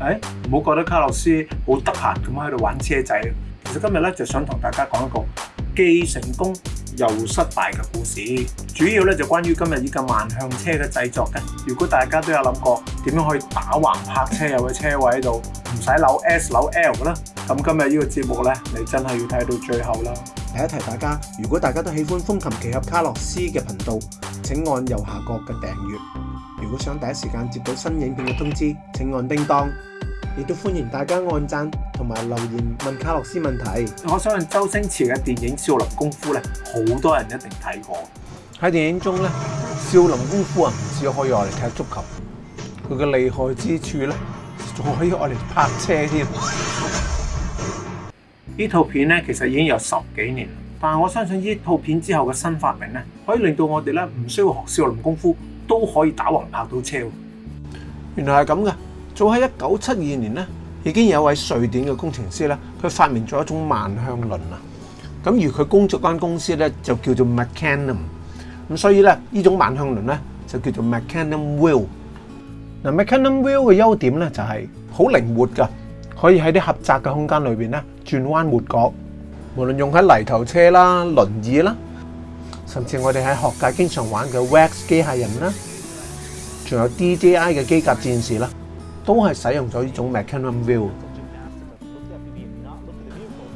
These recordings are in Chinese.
诶，唔好覺得卡洛斯好得閒咁喺度玩車仔，其實今日咧就想同大家講一個既成功又失敗嘅故事，主要咧就關於今日呢個万向車嘅製作嘅。如果大家都有諗過點樣可以打橫泊車入個車位度，唔使扭 S 扭 L 啦，咁今日呢個節目咧，你真係要睇到最後啦。提一提大家，如果大家都喜歡風琴奇侠卡洛斯嘅頻道，請按右下角嘅訂閱。如果想第一时间接到新影片嘅通知，请按叮当，亦都欢迎大家按赞同埋留言问卡洛斯问题。我相信周星驰嘅电影《少林功夫》咧，好多人一定睇过。喺电影中咧，《少林功夫》啊，唔只可以我嚟踢足球，佢嘅厉害之处咧，仲可以我嚟拍车添。呢套片咧，其实已经有十几年，但系我相信呢套片之后嘅新发明咧，可以令到我哋咧唔需要学少林功夫。都可以打横拍到車。原來係咁嘅。早喺一九七二年咧，已經有位瑞典嘅工程師咧，佢發明咗一種万向輪啊。咁而佢工作間公司咧就叫做 Mecanum h。咁所以咧，呢種万向輪咧就叫做 Mecanum h Wheel。嗱，Mecanum h Wheel 嘅優點咧就係好靈活噶，可以喺啲狹窄嘅空間裏边咧轉彎抹角。無論用喺泥頭車啦、輪椅啦，甚至我哋喺學界經常玩嘅 Wax 機械人啦。仲有 DJI 嘅機甲戰士啦，都係使用咗呢種 m e c h i n o m View。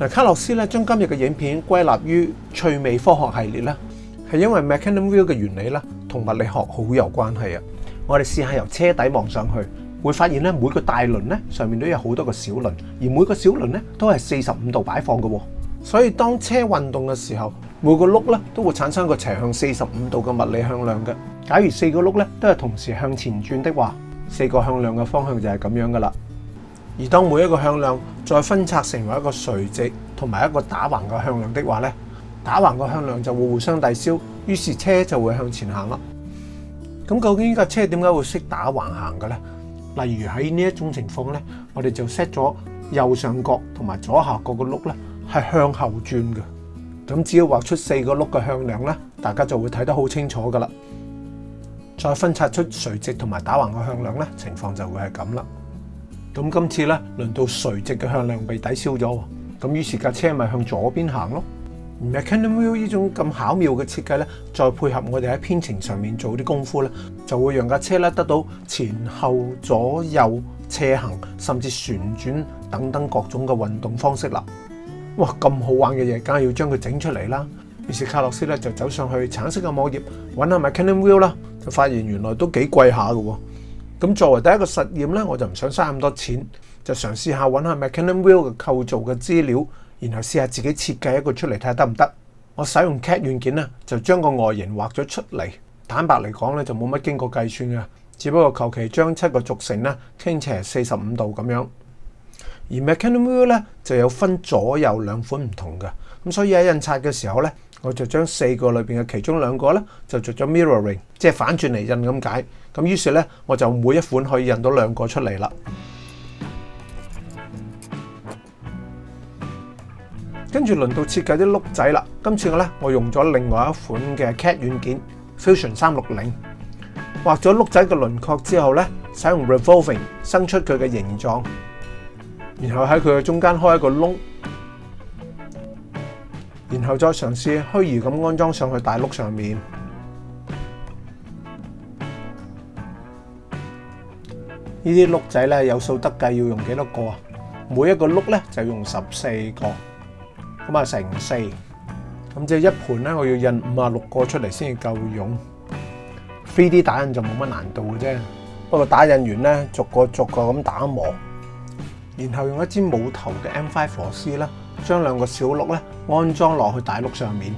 嗱，卡洛斯咧將今日嘅影片歸納於趣味科學系列咧，係因為 m e c h i n o m View 嘅原理咧同物理學好有關係啊！我哋試下由車底望上去，會發現咧每個大輪咧上面都有好多個小輪，而每個小輪咧都係四十五度擺放嘅喎，所以當車運動嘅時候。每个辘咧都会产生个斜向四十五度嘅物理向量嘅。假如四个辘咧都系同时向前转的话，四个向量嘅方向就系咁样噶啦。而当每一个向量再分拆成为一个垂直同埋一个打横嘅向量的话咧，打横嘅向量就会互相抵消，于是车就会向前行啦。咁究竟呢架车点解会识打横行嘅咧？例如喺呢一种情况咧，我哋就 set 咗右上角同埋左下角嘅辘咧系向后转嘅。咁只要畫出四個碌嘅向量咧，大家就會睇得好清楚噶啦。再分拆出垂直同埋打橫嘅向量咧，情況就會係咁啦。咁今次咧，輪到垂直嘅向量被抵消咗喎。咁於是架車咪向左邊行咯。而 a c i e n Wheel 呢種咁巧妙嘅設計咧，再配合我哋喺編程上面做啲功夫咧，就會讓架車咧得到前後左右斜行，甚至旋轉等等各種嘅運動方式啦。哇！咁好玩嘅嘢，梗係要將佢整出嚟啦。於是卡洛斯咧就走上去橙色嘅網頁，揾下 m a c a n o n Wheel 啦，就發現原來都幾貴下嘅喎。咁作為第一個實驗咧，我就唔想嘥咁多錢，就嘗試下揾下 m a c a n o n Wheel 嘅構造嘅資料，然後試下自己設計一個出嚟睇下得唔得。我使用 CAD 软件咧，就將個外形畫咗出嚟。坦白嚟講咧，就冇乜經過計算嘅，只不過求其將七個軸承咧傾斜四十五度咁樣。而 McKenzie m i r o 咧就有分左右兩款唔同嘅，咁所以喺印刷嘅時候咧，我就將四個裏面嘅其中兩個咧就做咗 Mirroring，即係反轉嚟印咁解。咁於是咧我就每一款可以印到兩個出嚟啦。跟住輪到設計啲碌仔啦，今次我咧我用咗另外一款嘅 CAT 軟件 Fusion 三六零，畫咗碌仔嘅輪廓之後咧，使用 Revolving 生出佢嘅形狀。然后喺佢嘅中间开一个窿，然后再尝试虚拟咁安装上去大碌上面。呢啲碌仔咧有数得计，要用几多个啊？每一个碌咧就用十四个，咁啊乘四。咁即系一盘咧，我要印五啊六个出嚟先至够用。3D 打印就冇乜难度嘅啫，不过打印完咧，逐个逐个咁打磨。然后用一支冇头嘅 M5 火丝咧，将两个小碌咧安装落去大碌上面。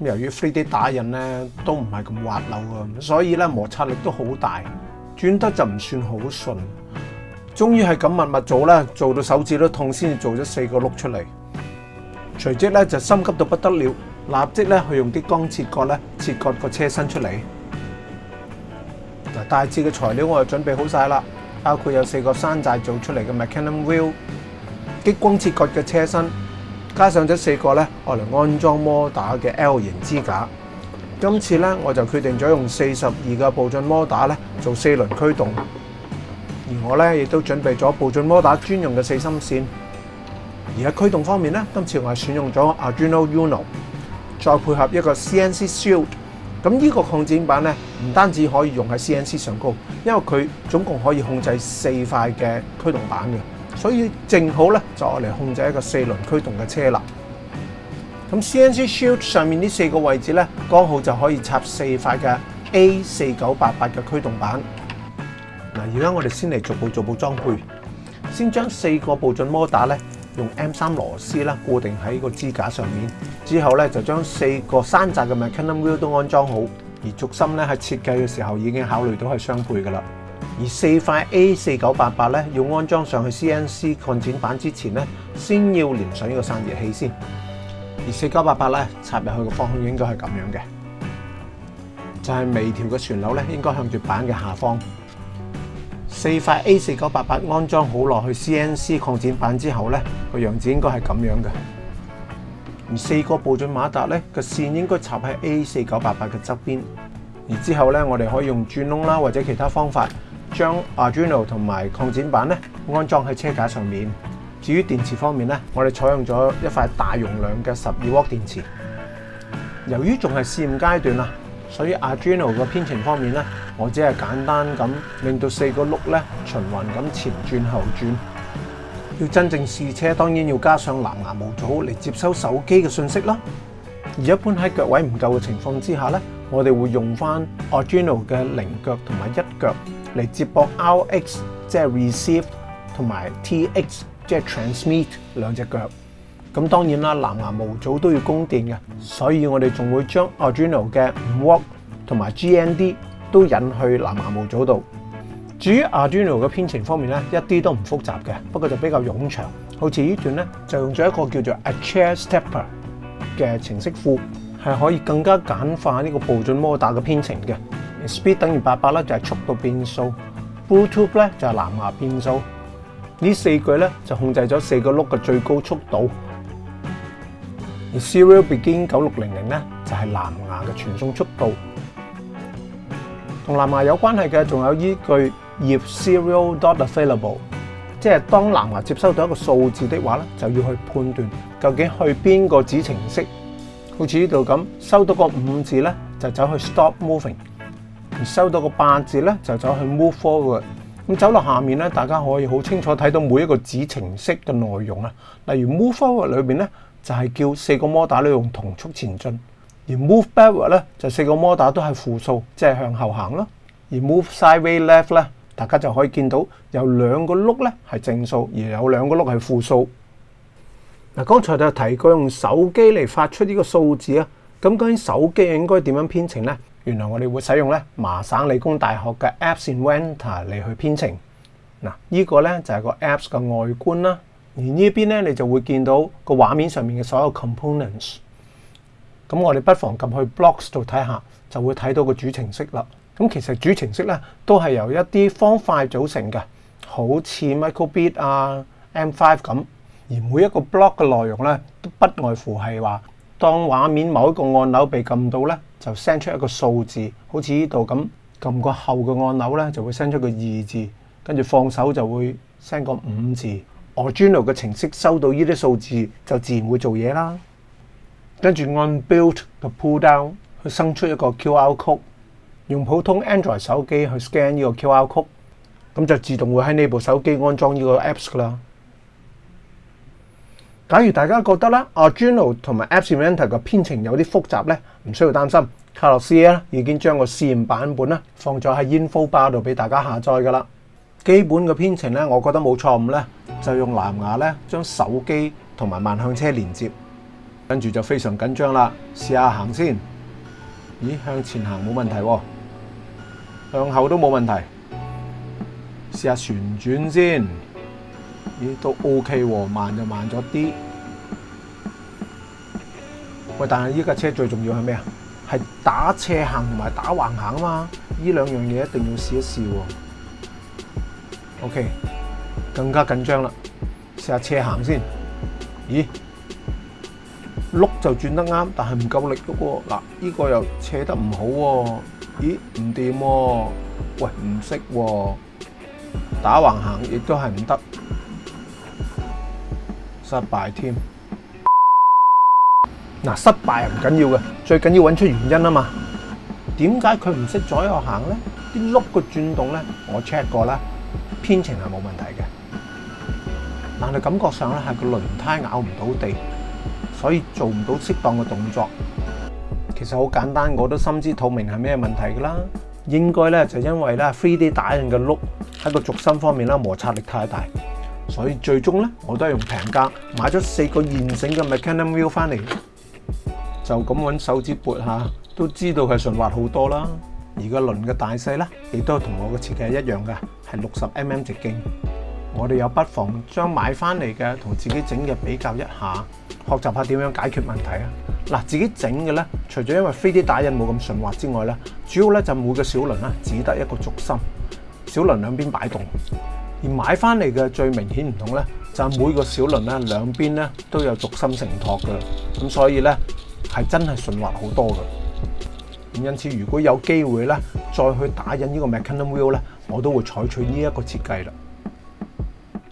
由于 3D 打印咧都唔系咁滑溜啊，所以咧摩擦力都好大，转得就唔算好顺。终于系咁密密做啦，做到手指都痛先做咗四个碌出嚟。随即咧就心急到不得了，立即咧去用啲钢切割咧切割个车身出嚟。嗱，大致嘅材料我就准备好晒啦。包括有四個山寨做出嚟嘅 m e c h a n i c Wheel 激光切割嘅車身，加上咗四個咧愛嚟安裝摩打嘅 L 型支架。今次咧我就決定咗用四十二嘅步進摩打咧做四輪驅動，而我咧亦都準備咗步進摩打专專用嘅四芯線。而喺驅動方面咧，今次我係選用咗 Arduino Uno，再配合一個 CNC Shield。咁呢個擴展板咧，唔單止可以用喺 CNC 上高，因為佢總共可以控制四塊嘅驅動板嘅，所以正好咧就嚟控制一個四輪驅動嘅車啦。咁 CNC Shield 上面呢四個位置咧，剛好就可以插四塊嘅 A4988 嘅驅動板。嗱，而家我哋先嚟逐步逐步裝配，先將四個步進摩打咧。用 M 三螺丝啦固定喺個支架上面，之後咧就將四個山寨嘅 m e c h a n i a l Wheel 都安裝好，而軸心咧喺設計嘅時候已經考慮到係双配噶啦。而四塊 A 四九八八咧要安裝上去 CNC 擴展板之前咧，先要連上呢個散熱器先。而四九八八咧插入去嘅方向應該係咁樣嘅，就係微調嘅旋扭咧應該向住板嘅下方。四块 A 四九八八安装好落去 CNC 扩展板之后咧，个样子应该系咁样嘅。而四个步進马达咧个线应该插喺 A 四九八八嘅侧边。而之后咧，我哋可以用钻窿啦或者其他方法将 Arduino 同埋扩展板咧安装喺车架上面。至于电池方面咧，我哋采用咗一块大容量嘅十二瓦电池。由于仲系试验阶段啦。所以 Arduino 嘅編程方面咧，我只係簡單咁令到四個轆咧循環咁前轉後轉。要真正試車，當然要加上藍牙模組嚟接收手機嘅信息啦。而一般喺腳位唔夠嘅情況之下咧，我哋會用翻 Arduino 嘅零腳同埋一腳嚟接駁 RX，即係 receive，同埋 TX，即係 transmit 兩隻腳。咁當然啦，藍牙模組都要供電嘅，所以我哋仲會將 Arduino 嘅 Work 同埋 GND 都引去藍牙模組度。至於 Arduino 嘅編程方面咧，一啲都唔複雜嘅，不過就比較冗長。好似呢段咧，就用咗一個叫做 a Chair s t e p 嘅程式庫，係可以更加簡化呢個步進摩打嘅編程嘅。speed 等於八百咧，就係速度變數。Bluetooth 咧就係藍牙變數。呢四句咧就控制咗四個碌嘅最高速度。Serial Begin 九六零零咧就系蓝牙嘅传送速度，同蓝牙有关系嘅仲有依句 If Serial d o t a v a i l a b l e 即系当蓝牙接收到一个数字嘅话咧，就要去判断究竟去边个子程式，好似呢度咁，收到个五字咧就走去 Stop Moving，而收到个八字咧就走去 Move Forward。咁走落下面咧，大家可以好清楚睇到每一个子程式嘅内容啊，例如 Move Forward 里边咧。就係叫四個模打咧用同速前進，而 move backward 咧就四個模打都係負數，即係向後行咯。而 move sideways left 咧，大家就可以見到有兩個碌咧係正數，而有兩個碌係負數。嗱，剛才就提過用手機嚟發出呢個數字啊。咁究竟手機應該點樣編程呢？原來我哋會使用咧麻省理工大學嘅 Apps Inventor 嚟去編程。嗱，依個咧就係個 Apps 嘅外觀啦。而呢邊咧，你就會見到個畫面上面嘅所有 components。咁我哋不妨撳去 blocks 度睇下，就會睇到個主程式啦。咁其實主程式咧都係由一啲方塊組成嘅，好似 microbit 啊、M5 咁。而每一個 block 嘅內容咧，都不外乎係話，當畫面某一個按鈕被撳到咧，就 send 出一個數字，好似呢度咁撳個後嘅按鈕咧，就會 send 出個二字，跟住放手就會 send 個五字。o r d g i n a l 嘅程式收到呢啲數字就自然會做嘢啦，跟住按 Build 嘅 Pull Down 去生出一個 QR code，用普通 Android 手機去 scan 呢個 QR code，咁就自動會喺呢部手機安裝呢個 Apps 噶啦。假如大家覺得啦 a r d u i n a l 同埋 App Inventor 嘅編程有啲複雜咧，唔需要擔心，卡洛斯咧已經將個試驗版本咧放咗喺 Info Bar 度俾大家下載噶啦。基本嘅编程咧，我觉得冇错误咧，就用蓝牙咧将手机同埋万向车连接，跟住就非常紧张啦。试下行先，咦向前行冇问题，向后都冇问题。试下旋转先，咦都 OK 喎，慢就慢咗啲。喂，但系呢架车最重要系咩啊？系打斜行同埋打横行啊嘛，呢两样嘢一定要试一试。O.K. 更加緊張啦，試下斜行先。咦，碌就轉得啱，但系唔夠力喎。嗱，依個又扯得唔好喎。咦，唔掂喎。喂，唔識喎。打橫行亦都系唔得，失敗添。嗱，失敗唔緊要嘅，最緊要揾出原因啊嘛。點解佢唔識左右行咧？啲碌嘅轉動咧，我 check 過啦。編程係冇問題嘅，但係感覺上咧係個輪胎咬唔到地，所以做唔到適當嘅動作。其實好簡單，我都心知肚明係咩問題㗎啦。應該咧就因為咧 3D 打印嘅碌喺個軸心方面咧摩擦力太大，所以最終咧我都係用平價買咗四個現成嘅 m e c h a n i c a Wheel 翻嚟，就咁揾手指撥下，都知道係順滑好多啦。而個輪嘅大細咧，亦都同我嘅設計一樣嘅，係六十 mm 直徑。我哋又不妨將買翻嚟嘅同自己整嘅比較一下，學習下點樣解決問題啊！嗱，自己整嘅咧，除咗因為飛啲打印冇咁順滑之外咧，主要咧就每個小輪咧只得一個轴心，小輪兩邊擺動；而買翻嚟嘅最明顯唔同咧，就每個小輪咧兩邊咧都有轴心承托嘅，咁所以咧係真係順滑好多嘅。因此，如果有機會咧，再去打印呢個 McKinnon Wheel 咧，我都會採取呢一個設計啦。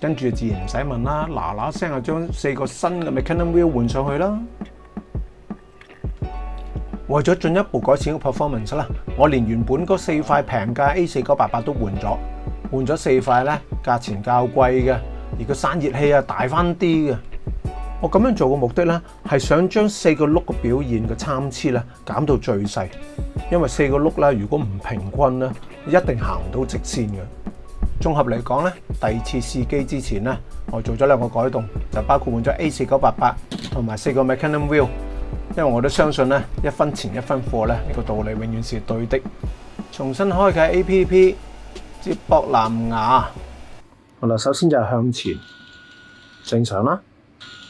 跟住自然唔使問啦，嗱嗱聲啊，將四個新嘅 McKinnon Wheel 換上去啦。為咗進一步改善個 performance 啦，我連原本嗰四塊平價 A4988 都換咗，換咗四塊咧，價錢較貴嘅，而個散熱器啊大翻啲嘅。我咁样做嘅目的咧，系想将四个辘嘅表现嘅参差咧减到最细，因为四个辘咧如果唔平均咧，一定行唔到直线嘅。综合嚟讲咧，第二次试机之前咧，我做咗两个改动，就包括换咗 A4988 同埋四个 m e c h a n i c Wheel，因为我都相信咧一分钱一分货咧呢个道理永远是对的。重新开启 A.P.P. 接驳蓝牙，好啦，首先就向前，正常啦。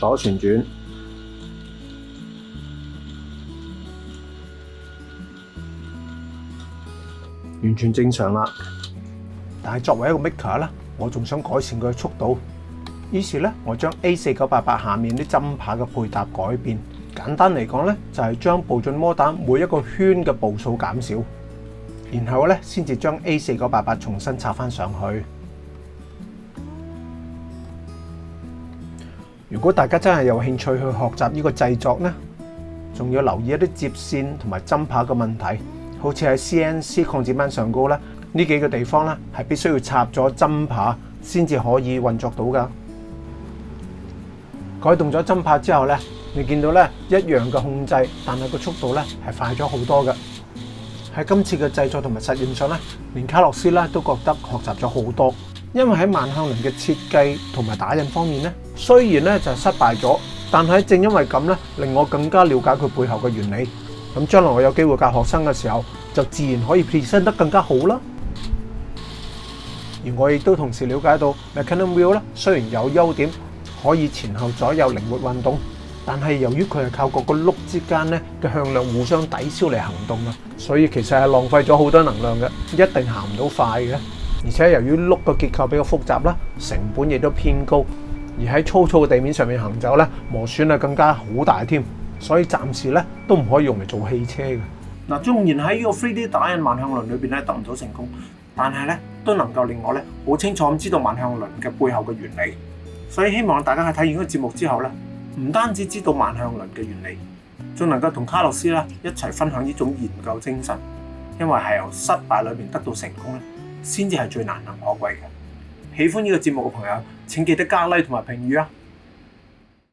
左旋轉，完全正常啦。但系作為一個 Maker 咧，我仲想改善佢嘅速度。於是咧，我將 A 四九八八下面啲針牌嘅配搭改變。簡單嚟講咧，就係將步進摩彈每一個圈嘅步數減少，然後咧先至將 A 四九八八重新插翻上去。如果大家真系有興趣去學習呢個製作呢，仲要留意一啲接線同埋針耙嘅問題。好似喺 CNC 控制板上高咧，呢幾個地方咧係必須要插咗針耙先至可以運作到噶。改動咗針耙之後呢，你見到呢一樣嘅控制，但係個速度呢係快咗好多嘅。喺今次嘅製作同埋實驗上呢，連卡洛斯呢都覺得學習咗好多。因为喺万向轮嘅设计同埋打印方面咧，虽然咧就失败咗，但系正因为咁咧，令我更加了解佢背后嘅原理。咁将来我有机会教学生嘅时候，就自然可以 present 得更加好啦。而我亦都同时了解到，Mechanical Wheel 咧，虽然有优点，可以前后左右灵活运动，但系由于佢系靠各个碌之间咧嘅向量互相抵消嚟行动啊，所以其实系浪费咗好多能量嘅，一定行唔到快嘅。而且由於碌個結構比較複雜啦，成本亦都偏高，而喺粗糙嘅地面上面行走咧，磨損啊更加好大添，所以暫時咧都唔可以用嚟做汽車嘅。嗱，縱然喺呢個 3D 打印萬向輪裏邊咧得唔到成功，但係咧都能夠令我咧好清楚咁知道萬向輪嘅背後嘅原理。所以希望大家喺睇完呢個節目之後咧，唔單止知道萬向輪嘅原理，仲能夠同卡洛斯咧一齊分享呢種研究精神，因為係由失敗裏邊得到成功咧。先至係最難能可貴嘅。喜歡呢個節目嘅朋友，請記得加 Like 同埋評語啊！